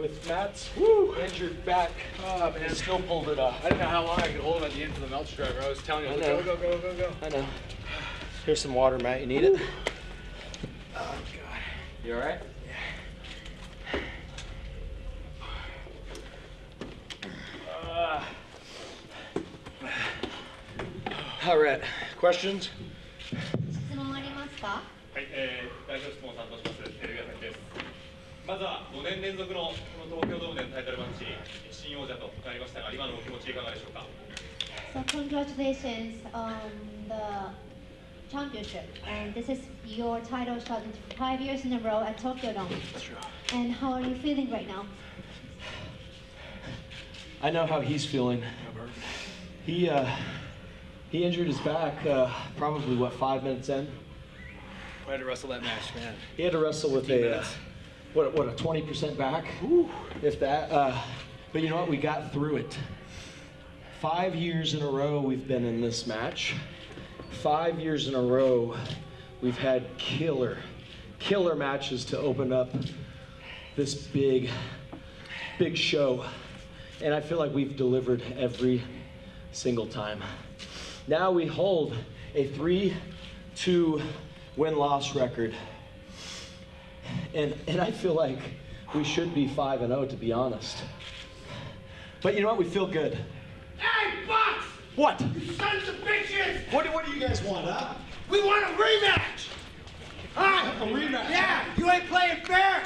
with Matt's Woo. injured back. Oh, uh, man. still pulled it off. I didn't know how long I could hold at the end for the Meltzer driver. I was telling you, I was I like, go, go, go, go, go. I know. Here's some water, Matt. You need Woo. it? Oh, God. You all right? Yeah. Uh. All right. Questions? 質問ありますかはい、えー、大丈夫質問担当します。まずは5年連続のこの東京ドームでのタイトルマッチ、新王者となりましたが、今のお気持ちいかがでしょうか。 So congratulations on the championship. And this is your title shot in five years in a row at Tokyo Dome. And how are you feeling right now? I know how he's feeling. He uh, he injured his back uh, probably what five minutes in. I had to wrestle that match, man. He had to wrestle with 15 a uh, minutes. what what a twenty percent back, if that. Uh, but you know what? We got through it. Five years in a row we've been in this match. Five years in a row we've had killer, killer matches to open up this big, big show. And I feel like we've delivered every single time. Now we hold a 3 2 win loss record. And, and I feel like we should be 5 and 0 to be honest. But you know what? We feel good. Hey, Fox! What? You sons of bitches! What, what do you guys want, huh? We want a rematch! Huh? A rematch? Yeah, you ain't playing fair!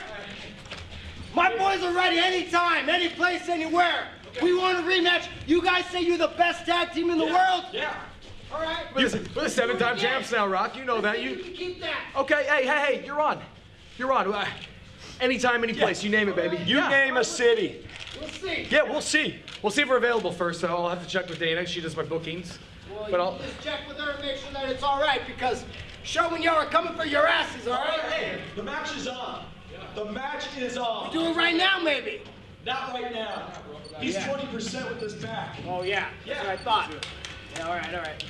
My boys are ready anytime, any place, anywhere. We want a rematch. You guys say you're the best tag team in the world? Yeah. All right. We're the, we're the seven-time champs now, Rock. You know that. You You keep that. okay? Hey, hey, hey! You're on. You're on. Uh, Anytime, any place. You name it, baby. You yeah. name a city. We'll see. Yeah, we'll see. We'll see if we're available first. So I'll have to check with Dana. She does my bookings. Well, But you I'll. just check with her and make sure that it's all right because showing y'all are coming for your asses, all right? Hey, the match is on. The match is on. Do it right now, maybe. Not right now. He's 20% with his back. Oh, yeah. That's what I thought. Yeah, all right, all right.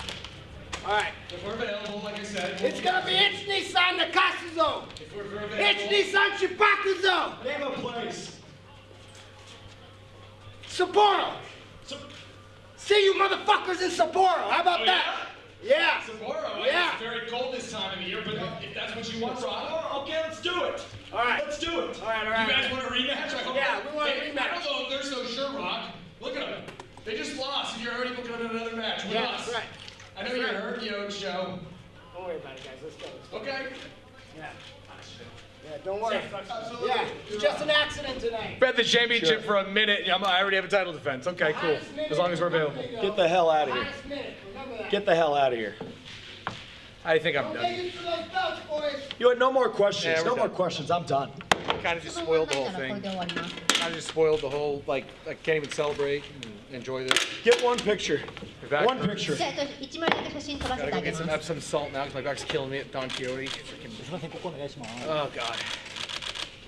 All right. If we're available, like I said, It's gonna be Ich Nissan Nakasu if we're, if we're Ich available, Nissan Shibakuzo! Name a place. Sapporo! So, See you motherfuckers in Sapporo! How about Oh, that? Yeah! Sapporo, Yeah. it's very cold this time of year, but if that's what you want, Rob, okay, let's do it. All right. Let's do it. All right, all right. you guys want a rematch? I hope Yeah, we want a Hey, I rematch. don't know if they're so sure, Rock. Look at them. They just lost, and you're already booking another match with Yeah, us. right. I know you're the old show. Don't worry about it, guys. Let's go. Let's go. Okay. Yeah. Ah, yeah, don't worry. Absolutely. Yeah, it's just an accident tonight. Bet the championship sure. for a minute. I'm, I already have a title defense. Okay, cool. As long as we're available. Get the hell out of here. Get the hell out of here. I think I'm done. You had no more questions. No more questions. I'm done. Kind of just spoiled the whole thing. Kind of just spoiled the whole like I can't even celebrate. And enjoy this. Get one picture. One picture. Gotta go get some Epsom salt now because my back's killing me at Don Quijote. Oh, God.